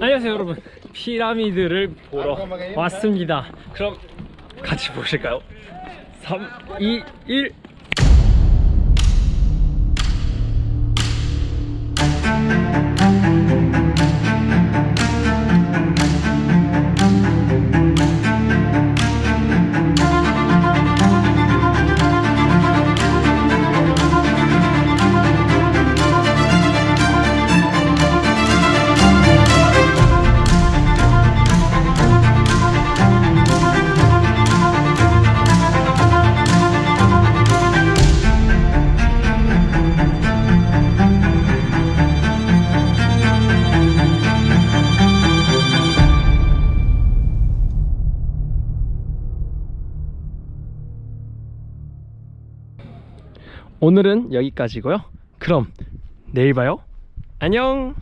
안녕하세요 여러분. 피라미드를 보러 왔습니다. 그럼 같이 보실까요? 3, 2, 1 오늘은 여기까지고요. 그럼 내일 봐요. 안녕